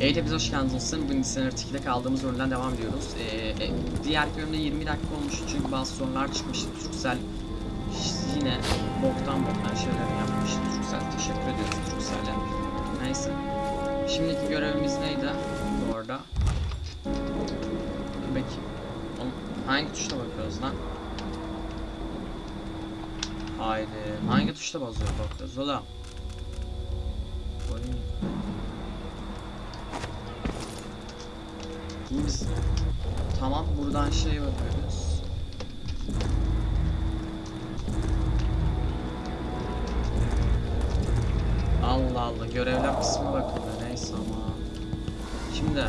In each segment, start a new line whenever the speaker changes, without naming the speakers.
Evet hepinize hoş geldiniz. Bugün Dishonored 2'de kaldığımız bölümden devam ediyoruz. Ee, e, diğer bölümde 20 dakika olmuş çünkü bazı sorunlar çıkmıştı. Türksel yine boktan boktan şeyler yapmıştı. Türksel teşekkür ediyoruz Türksel'e. Neyse. Şimdiki görevimiz neydi? Bu arada. Dur hangi tuşla bakıyoruz lan? Haydi. Hangi tuşla basıyor bakıyoruz oğlum? Şimdi biz tamam buradan şey bakıyoruz. Allah Allah görevler kısmı bakılıyor neyse ama. Şimdi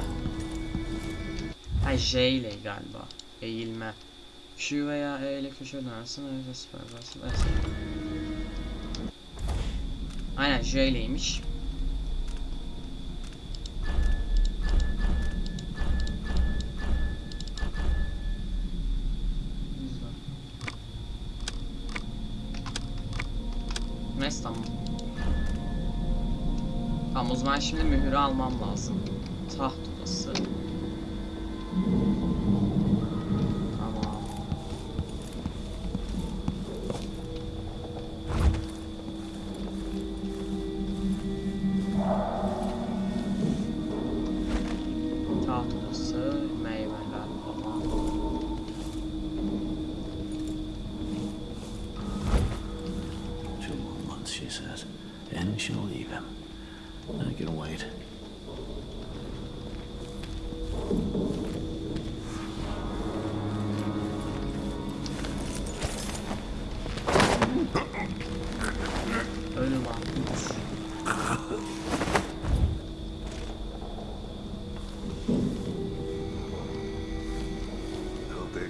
Ha J ile galiba eğilme. Q veya E ile köşe dönersin öyle süper. Evet. Aynen J ileymiş. Neyse tamam. Tamam o zaman şimdi mühürü almam lazım. Taht odası.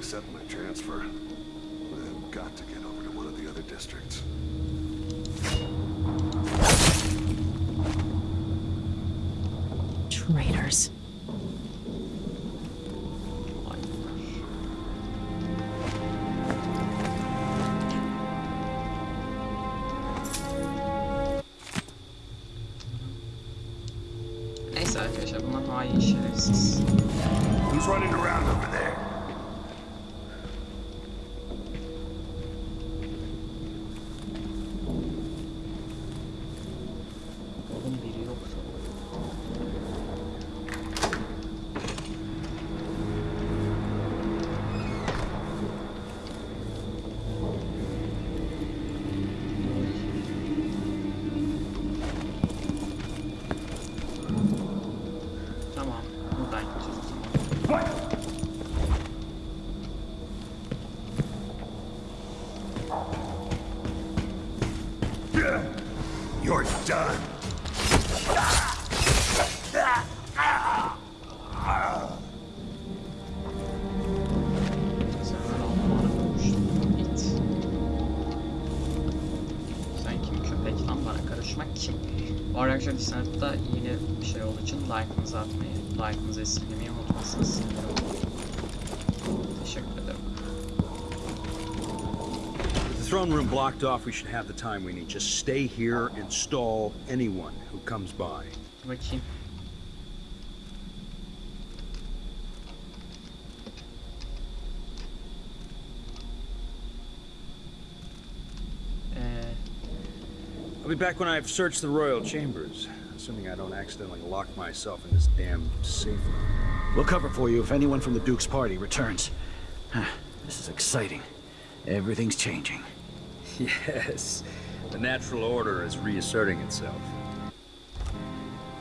Accept my transfer. I've got to get over to one of the other districts.
Traitors.
Bu arada arkadaşlar Disney'de yeni bir şey olduğu için like'ınızı atmayı, like'ınızı esirgemeyi unutmazsanız sevinirim. Teşekkür ederim.
Throne room blocked off, we should have the time we need. Just stay here and stall anyone who comes by.
Dur bakayım. Ee,
I'll be back when I've searched the royal chambers, assuming I don't accidentally lock myself in this damn safe room.
We'll cover for you if anyone from the Duke's party returns. Huh, This is exciting. Everything's changing.
Yes, the natural order is reasserting itself.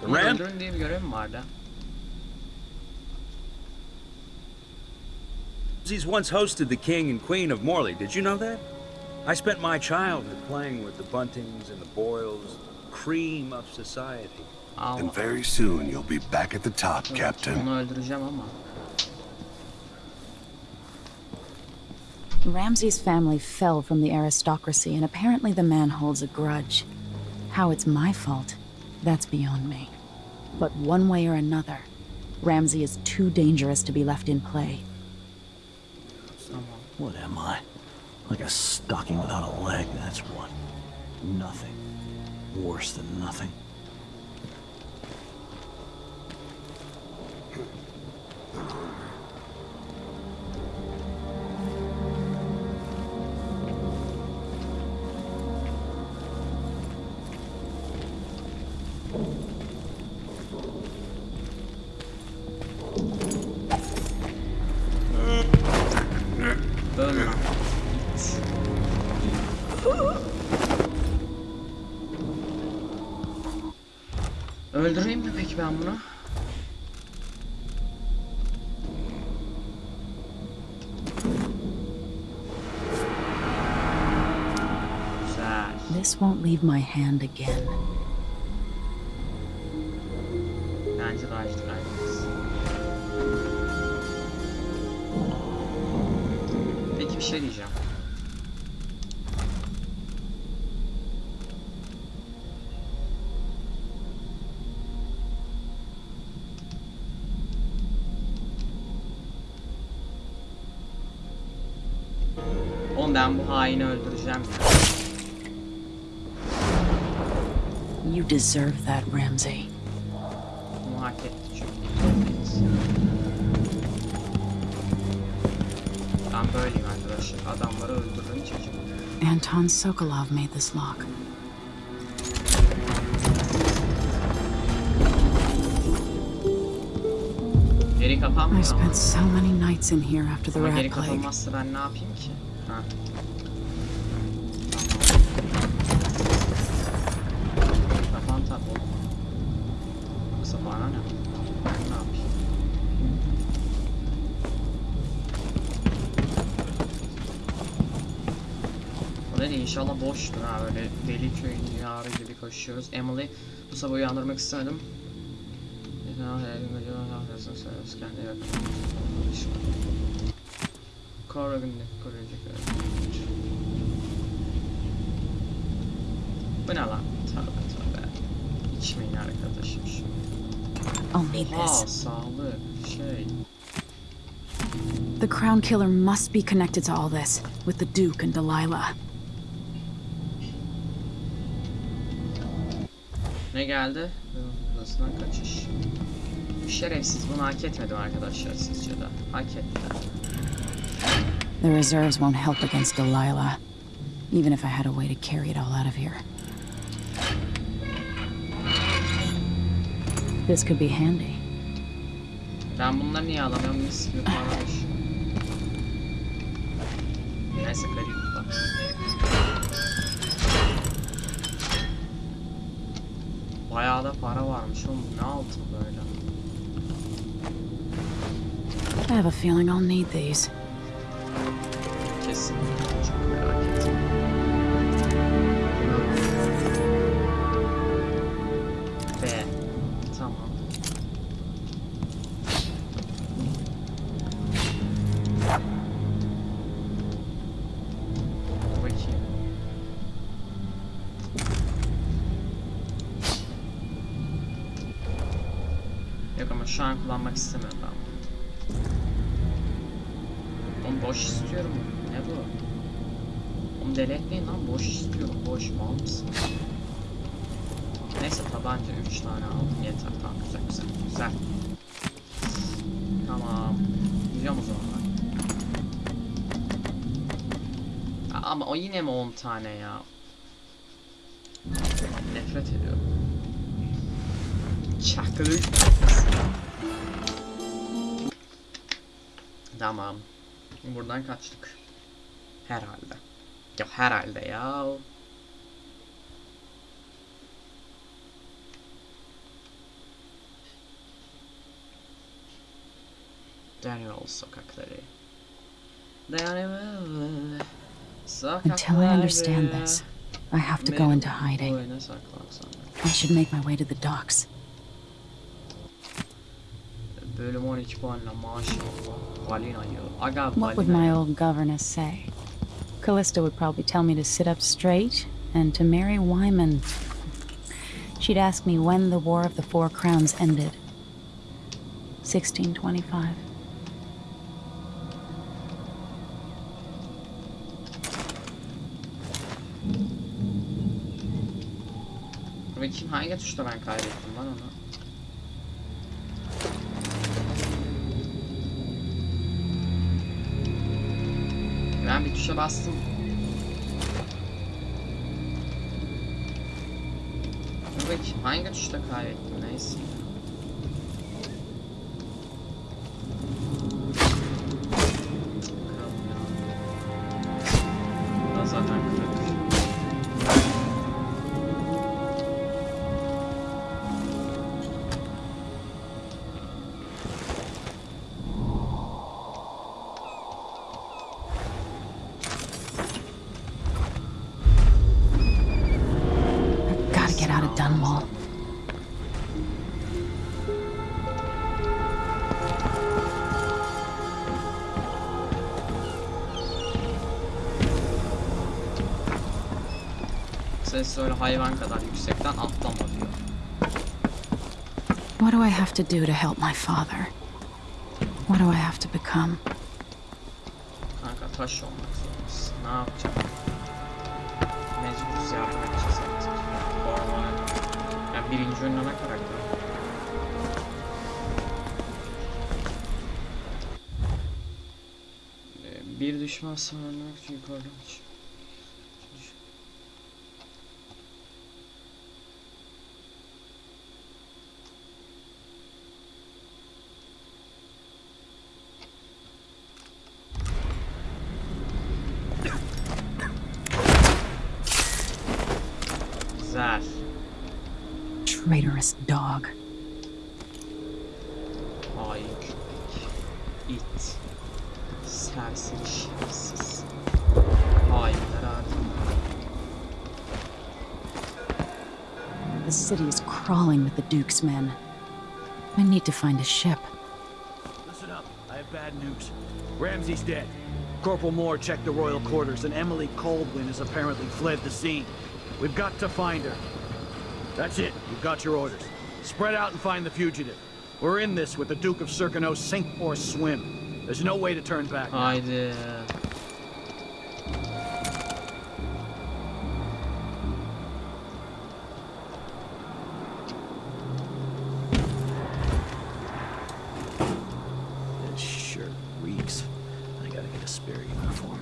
The
bunu
Ram?
öldürün diye bir görev mi vardı?
He's once hosted the king and queen of Morley. Did you know that? I spent my childhood playing with the Buntings and the Boyles, cream of society.
And very soon you'll be back at the top, Captain.
Ramsey's family fell from the aristocracy, and apparently the man holds a grudge. How it's my fault, that's beyond me. But one way or another, Ramsey is too dangerous to be left in play.
What am I? Like a stocking without a leg, that's what. Nothing. Worse than nothing.
Öldüreyim mi peki ben bunu?
This won't leave my hand again.
İşte kaybederiz. Peki bir şey diyeceğim. Oğlum ben bu haini öldüreceğim.
You deserve that, Ramsay.
Böyleyim. Adamları öldürdüm çocuk.
Anton Sokolov made this lock.
Geri
I
kapanmıyor ama.
spent so many nights in here after the
Ama
rat plague.
kapanmazsa ben ne yapayım ki? Ha. İnşallah boştur ha böyle deli köyün yarı gibi koşuyoruz. Emily bu sabah uyandırmak istemedim. Yakın. Corrigan'ı koruyacak Bu ne lan? Tövbe tövbe. İçmeyin arkadaşım
need
Oha sağlık şey.
The Crown Killer must be connected to all this, with the Duke and Delilah.
Ne geldi? Burasından kaçış. Şerefsiz bunu hak etmedim arkadaşlar sizce de. Hak etti.
The reserves won't help against Delilah, even if I had a way to carry it all out of here. This could be handy.
Ben bunları niye alamıyorum? Mis gibi parlamış. Neyse garip bak. Bayağı da para varmış oğlum. Ne altın böyle?
I have a feeling I'll need these.
Kesin. Çok merak ettim. Ama şu an kullanmak istemiyorum ben bunu. Oğlum boş istiyorum. Ne bu? Oğlum deli etmeyin lan boş istiyorum. Boş mal mısın? Neyse tabanca 3 tane aldım yeter tamam güzel güzel güzel. Tamam. Gidiyorum o zaman Ama o yine mi 10 tane ya? Nefret ediyorum. Çakılık. Tamam. Buradan kaçtık. Herhalde. Ya herhalde ya. Daniel sokakları. Daniel sokakları.
Until I understand this, I have to go into hiding. I should make my way to the docks.
Bölüm 12 puanla maşallah. Balinayı. Aga
What would my old governess say? Callista would probably tell me to sit up straight and to marry Wyman. She'd ask me when the War of the Four Crowns ended. 1625.
Bakayım hangi tuşta ben kaybettim lan onu. Ben bir tuşa bastım. Dur bakayım hangi tuşta kaybettim ses öyle hayvan kadar yüksekten atlama diyor.
What do I have to do to help my father? What do I have to become?
Kanka taş olmak zorundasın. Ne yapacağım? Mecburuz yardım edeceğiz artık. Ormana. Yani birinci önleme karakter. Ee, Bir düşman için yukarıdan çık.
Traitorous dog.
Hain köpek. İt. Serseri şerefsiz.
The city is crawling with the Duke's men. I need to find a ship.
Listen up. I have bad news. Ramsey's dead. Corporal Moore checked the royal quarters, and Emily Kaldwin has apparently fled the scene. We've got to find her. That's it. You've got your orders. Spread out and find the fugitive. We're in this with the Duke of Serkonos, sink or swim. There's no way to turn back. now.
Haydi.
This shirt reeks. I gotta get a spare uniform.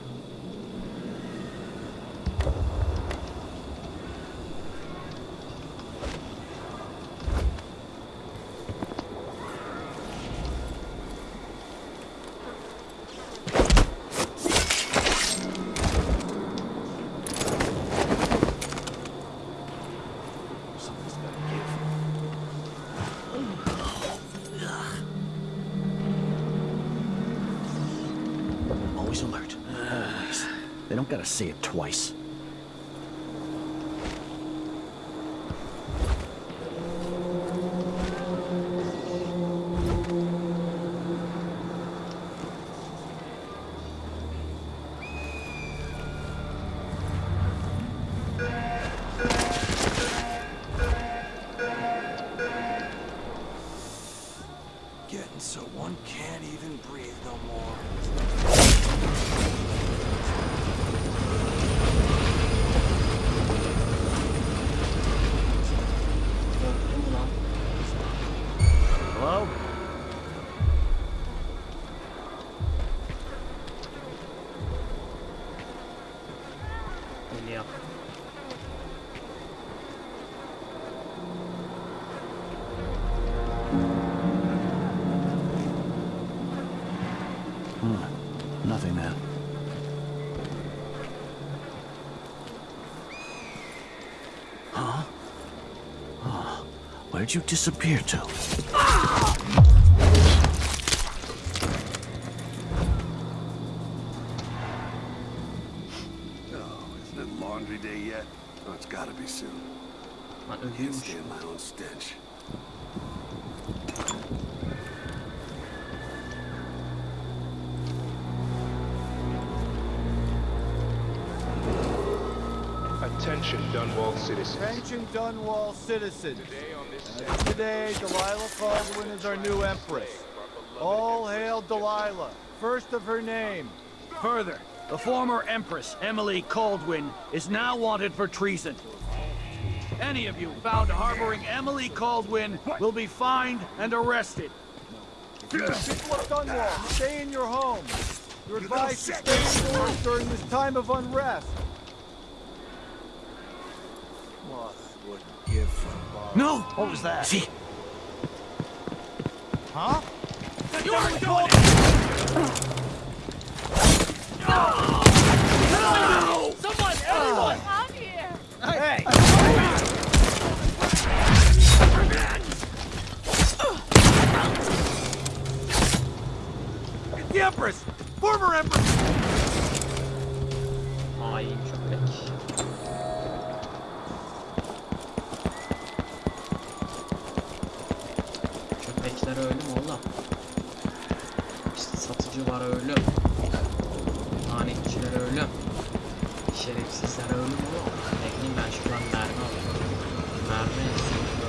Gotta say it twice. Where'd you disappear to?
Oh, isn't it laundry day yet? Oh, it's gotta be soon.
Lan
Can't
ölüyormuş.
stand my own stench.
Attention, Dunwall citizens.
Attention Dunwall citizens.
Today on this
As Today, Delilah Kaldwin is our new empress. All hail Delilah, first of her name.
Further, the former Empress, Emily Kaldwin, is now wanted for treason. Any of you found harboring Emily Kaldwin will be fined and arrested.
People of Dunwall, stay in your homes. You're advised to stay indoors during this time of unrest. What wouldn't give for.
No! What was that? See,
Huh?
you are doing it!
Hey!
The Empress! Former Empress!
Hain Seller öyle mi oğlum? İşte satıcılar öyle. Tanekçiler öyle. Şerefsizler öyle mi oğlum? Ne ben şuradan mermi alayım. Mermi.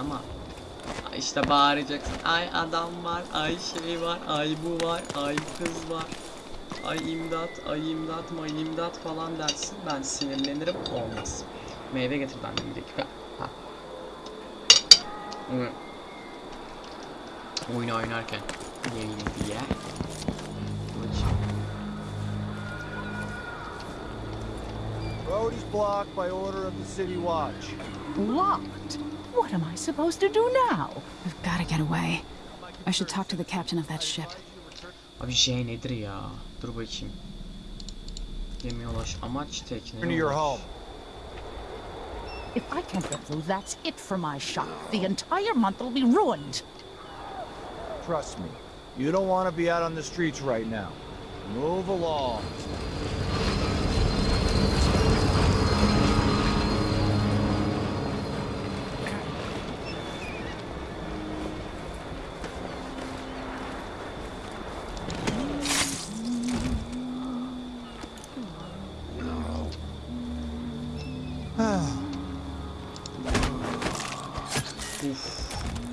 Ama işte bağıracaksın. Ay adam var, ay şey var, ay bu var, ay kız var. Ay imdat, ay imdat, may imdat falan dersin. Ben sinirlenirim. Olmaz. Meyve getir ben bir dakika. Ha. Oyun oynarken yiyeyim diye.
Road is blocked by order of the City Watch.
Locked? What am I supposed to do now? I've got to get away. I should talk to the captain of that ship.
Abi J nedir ya? Dur bakayım. Gemiye ulaş. Amaç tekneye
Into your
ulaş.
home.
If I can't get through, that's it for my shop. The entire month will be ruined.
Trust me. You don't want to be out on the streets right now. Move along.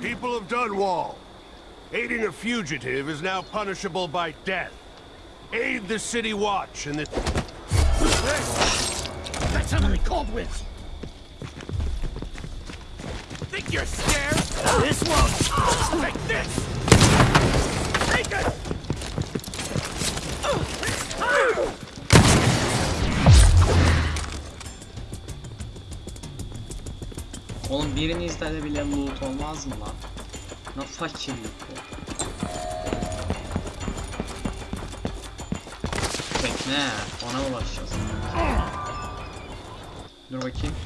People of Dunwall, aiding a fugitive is now punishable by death. Aid the City Watch and the...
That's Emily Kaldwin! Think you're scared? This won't! Like this! Take it!
Oğlum birinizde de bile loot olmaz mı lan? Ne fakirlik bu. Tekne. Ona ulaşacağız. Dur bakayım.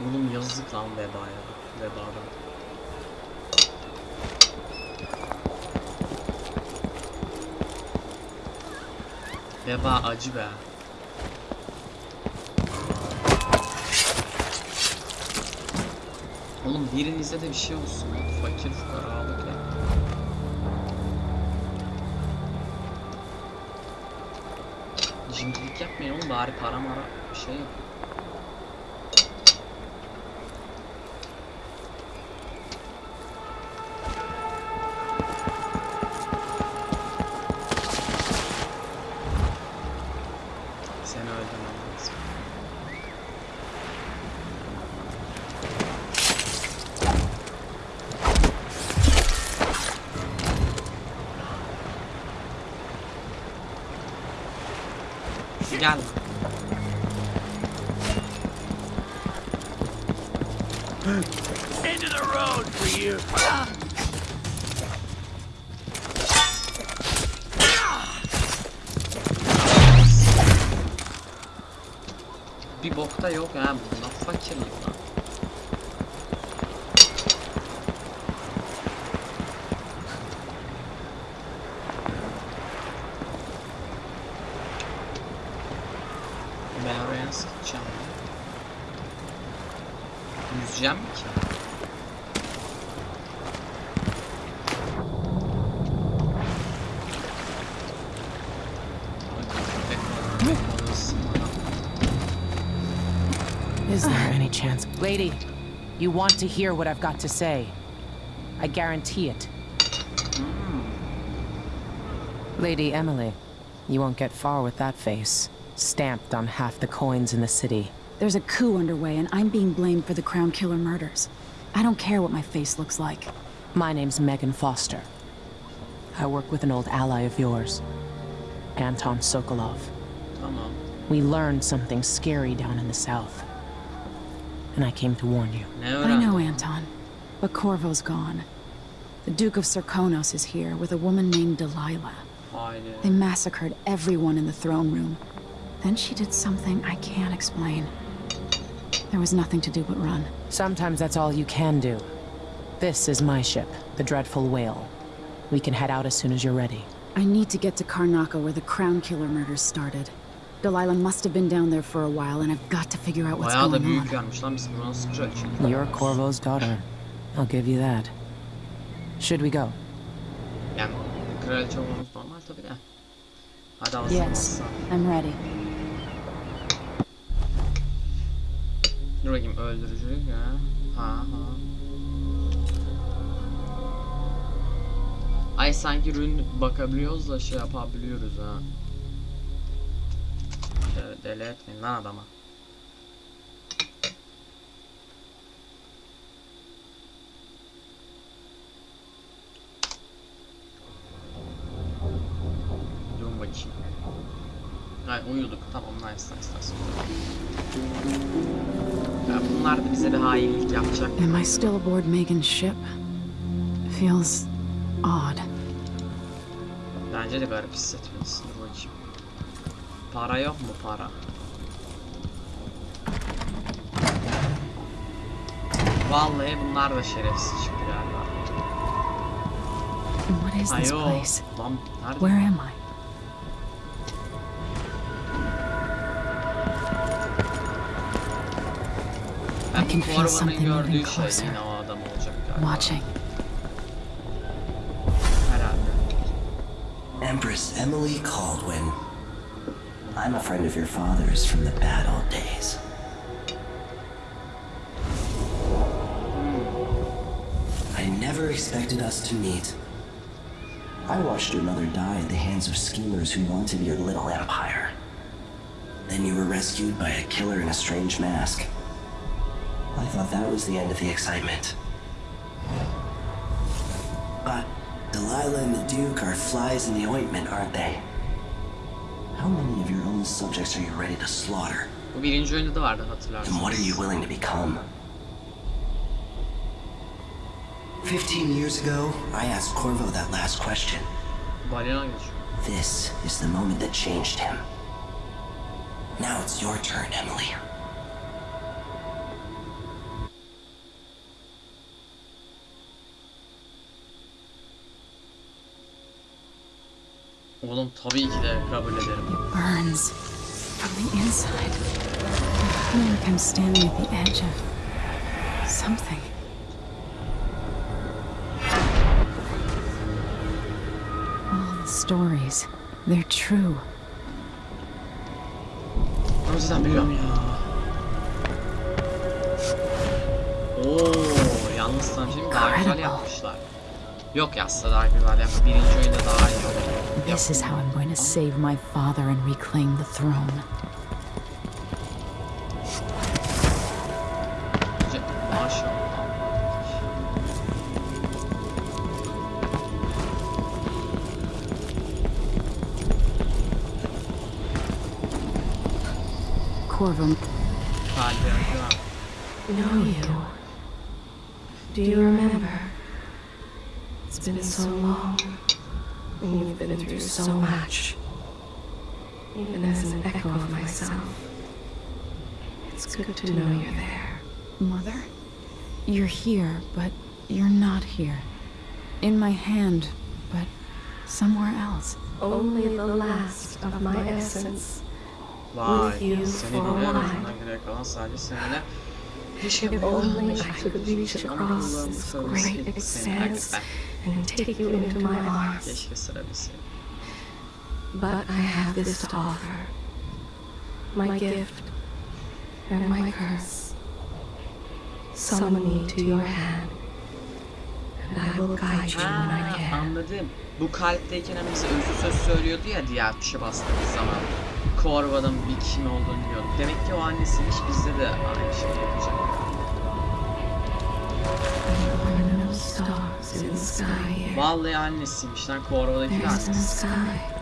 Oğlum yazık lan vedaya. Vedadan. Veba acı be. Oğlum birinizde de bir şey olsun. Fakir fukaralık ya. Cimrilik yapmayın oğlum bari para mara bir şey yap. Bir bokta yok ha bunda fakirlik lan. Ben oraya nasıl gideceğim ya? Yüzeceğim mi ki?
Is there any chance? Lady, you want to hear what I've got to say. I guarantee it. Lady Emily, you won't get far with that face. Stamped on half the coins in the city.
There's a coup underway, and I'm being blamed for the Crown Killer murders. I don't care what my face looks like.
My name's Meagan Foster. I work with an old ally of yours, Anton Sokolov.
Tamam.
We learned something scary down in the south. And I came to warn you.
Ne
I know, Anton. But Corvo's gone. The Duke of Serkonos is here with a woman named Delilah.
Haydi.
They massacred everyone in the throne room. Then she did something I can't explain. There was nothing to do but run.
Sometimes that's all you can do. This is my ship, the Dreadful Wale. We can head out as soon as you're ready.
I need to get to Karnaca where the Crown Killer murders started. Delilah must have been down there for a while, and I've got to figure out what's
Bayağı da
going
büyük
on.
gelmiş lan biz bunu nasıl kraliçe?
You're Corvo's daughter. I'll give you that. Should we go?
Yani kraliçe olmamız normal tabii de. Hadi alsın
Yes. I'm ready.
Dur bakayım öldürücülük ya. Ha ha. Ay sanki rün bakabiliyoruz da şey yapabiliyoruz ha. Deli etmeyin lan adama. Dur bakayım. Ay uyuduk. Tamam nice nice nice. Ya bunlar da bize bir hainlik yapacak.
Am I still aboard Megan's ship? Feels odd.
Bence de garip hissetmelisin. Dur bakayım. Para yok mu para? Vallahi bunlar da şerefsiz çıktı galiba.
What is this
Ayo.
place?
Lan nerede?
Where am I?
Ben
I can
bu
feel
Korvan'ın
something moving closer.
yine o adam olacak galiba.
Watching.
Empress Emily Kaldwin. I'm a friend of your father's from the bad old days. I never expected us to meet. I watched your mother die at the hands of schemers who wanted your little empire. Then you were rescued by a killer in a strange mask. I thought that was the end of the excitement. But Delilah and the Duke are flies in the ointment, aren't they? How many of your own subjects are you ready to slaughter?
Bu birinci oyunda da vardı hatırlarsınız.
And what are you willing to become? Fifteen years ago, I asked Corvo that last question. This is the moment that changed him. Now it's your turn, Emily.
Oğlum tabii ki de kabul ederim.
Burns. From the inside. I feel like I'm standing at the edge of something. All the stories, they're true.
Yüzden biliyorum ya. Oo, yalnız bir? Daha güzel yapmışlar. Yok ya aslında daha güzel yap. Birinci oyunda daha iyi oldu.
This is how I'm going to save my father and reclaim the throne.
Bence Maşallah.
Corvo,
Kalbi acıyor.
know you. Do you remember? It's been so long, and you've been through so much. Even as an echo of myself, it's good to know you're there.
Mother? You're here, but you're not here. In my hand, but somewhere else.
Only the last of my essence.
Vay.
With you for a
biliyorum.
while. If only I could reach across this great expanse and take you into my arms. But I have this to offer my gift and my curse. Summon me to your hand, and I will guide you when I
Ha,
can.
anladım. Bu kalpteyken hani bize özlü söz söylüyordu ya diğer tuşa bastığımız zaman. Korva'nın bir kim olduğunu biliyorduk. Demek ki o annesiymiş bizde de aynı şeyi yapacak.
There are no stars in the sky here.
Vallahi annesiymiş lan Corvo'daki
There isn't a
annesi.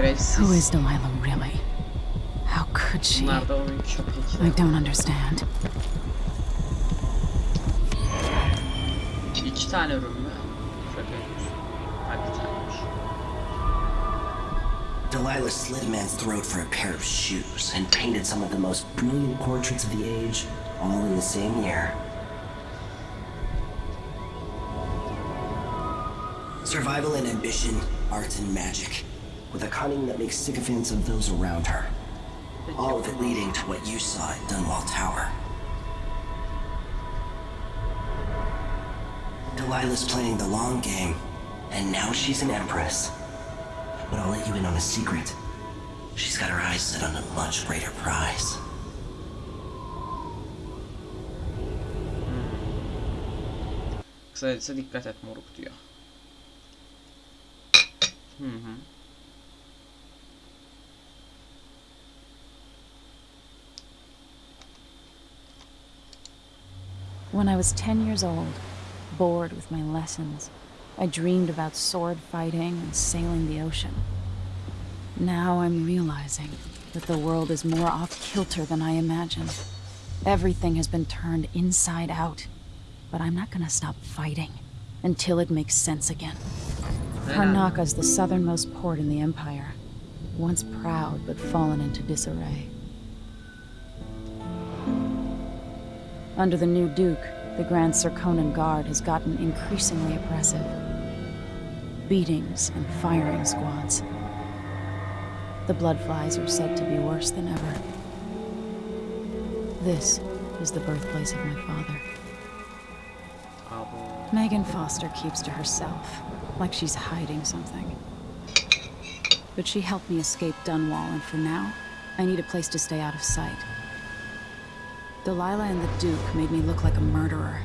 Who is Delilah really? How could she?
Bunlar da onun
I don't understand.
İki tane ürün mü? Şaka yapıyorsun. Ha bir taneymiş.
Delilah slit a man's throat for a pair of shoes and painted some of the most brilliant portraits of the age, all in the same year. Survival and ambition, art and magic, with a cunning that makes sycophants of those around her. All of it leading to what you saw at Dunwall Tower. Delilah's playing the long game, and now she's an empress. But I'll let you in on a secret. She's got her eyes set on a much greater prize.
Kısacası dikkat et moruk diyor. Hı mhm. hı.
When I was 10 years old, bored with my lessons, I dreamed about sword fighting and sailing the ocean. Now I'm realizing that the world is more off kilter than I imagined. Everything has been turned inside out, but I'm not gonna stop fighting until it makes sense again. Karnaca's the southernmost port in the Empire, once proud but fallen into disarray. Under the new Duke, the Grand Serkonan Guard has gotten increasingly oppressive. Beatings and firing squads. The Bloodflies are said to be worse than ever. This is the birthplace of my father. Meagan Foster keeps to herself, like she's hiding something. But she helped me escape Dunwall, and for now, I need a place to stay out of sight. Delilah and the Duke made me look like a murderer,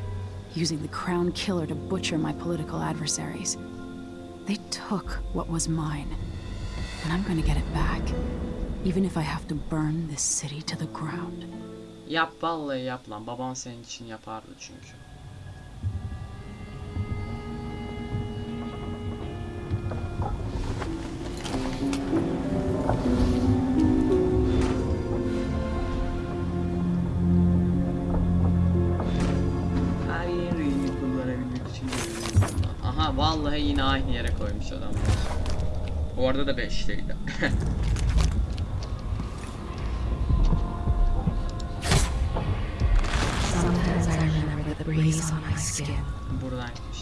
using the Crown Killer to butcher my political adversaries. They took what was mine, and I'm gonna get it back, even if I have to burn this city to the ground.
Yap vallahi yap lan. Baban senin için yapardı çünkü. Vallahi yine aynı yere koymuş adamlar. Orada da 5'teydi.
Sometimes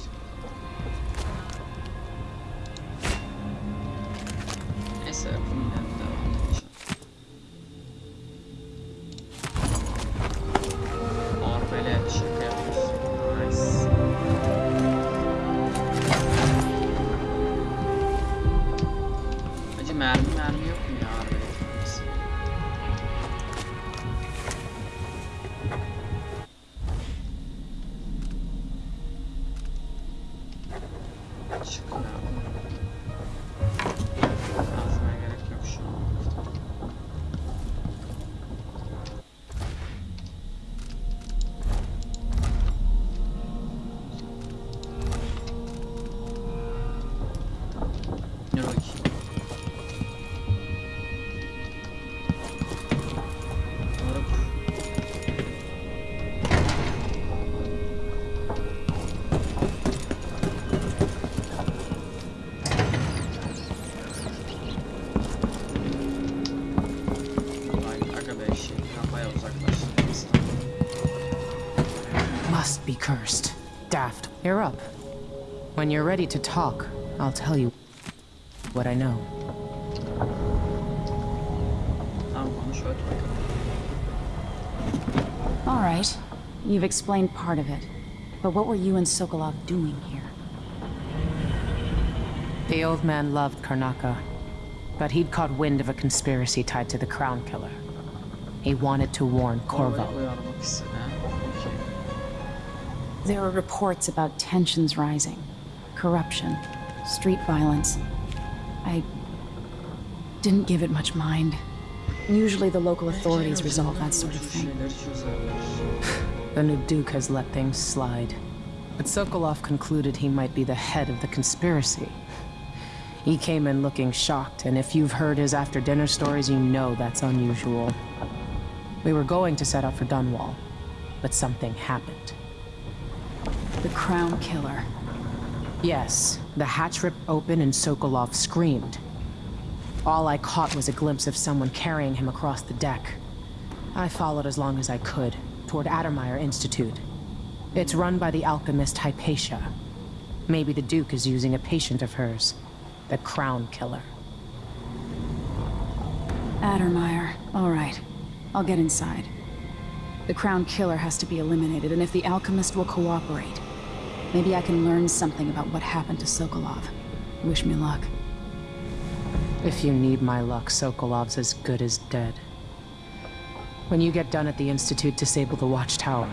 Must be cursed. Daft. You're up. When you're ready to talk, I'll tell you what I know.
Tamam konuş öt bakalım.
All right, you've explained part of it. But what were you and Sokolov doing here?
The old man loved Karnaca, but he'd caught wind of a conspiracy tied to the Crown Killer. He wanted to warn Corvo.
There are reports about tensions rising, corruption, street violence. I didn't give it much mind. Usually the local authorities resolve that sort of thing.
The new Duke has let things slide. But Sokolov concluded he might be the head of the conspiracy. He came in looking shocked, and if you've heard his after dinner stories, you know that's unusual. We were going to set up for Dunwall, but something happened.
The Crown Killer.
Yes, the hatch ripped open and Sokolov screamed. All I caught was a glimpse of someone carrying him across the deck. I followed as long as I could, toward Addermire Institute. It's run by the alchemist Hypatia. Maybe the Duke is using a patient of hers, the Crown Killer.
Addermire. All right. I'll get inside. The Crown Killer has to be eliminated, and if the Alchemist will cooperate, maybe I can learn something about what happened to Sokolov. Wish me luck.
If you need my luck, Sokolov's as good as dead. When you get done at the Institute, disable the watchtower.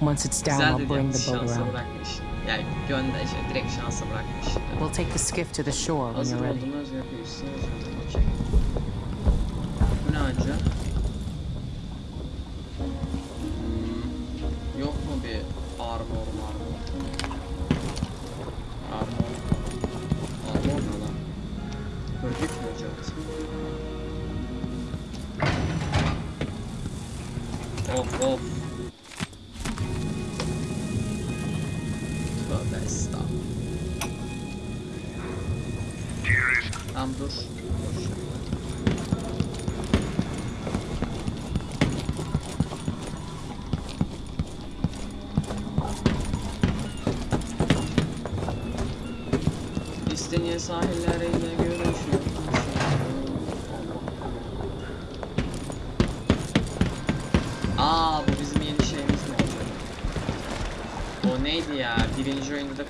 Once it's down, I'll bring the boat around.
Yani gönder şey, direkt şansa bırakmış.
We'll take the skiff to the shore when you're ready.
olduğunu özgür yapıyorsun. Okey. Bu ne acı? Of. Tövbe estağfurullah. Tamam dur. İsteniye sahilleriyle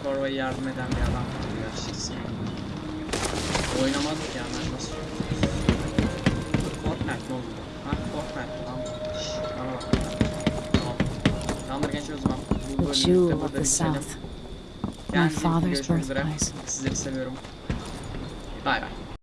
Birinci oyunda da Corvo'ya yardım eden bir adam vardı yaşlısı. Oynamadık ya ben nasıl Fortnite ne oldu? Ha Fortnite lan. Şşş bana bak. Tamam. Tamamdır gençler o zaman. Bu
The
bölümlükte
jewel
burada
of the
bitelim.
South. My
Kendinize iyi bakın,
father's
görüşmek üzere.
birthplace.
Sizleri seviyorum. Bay bay.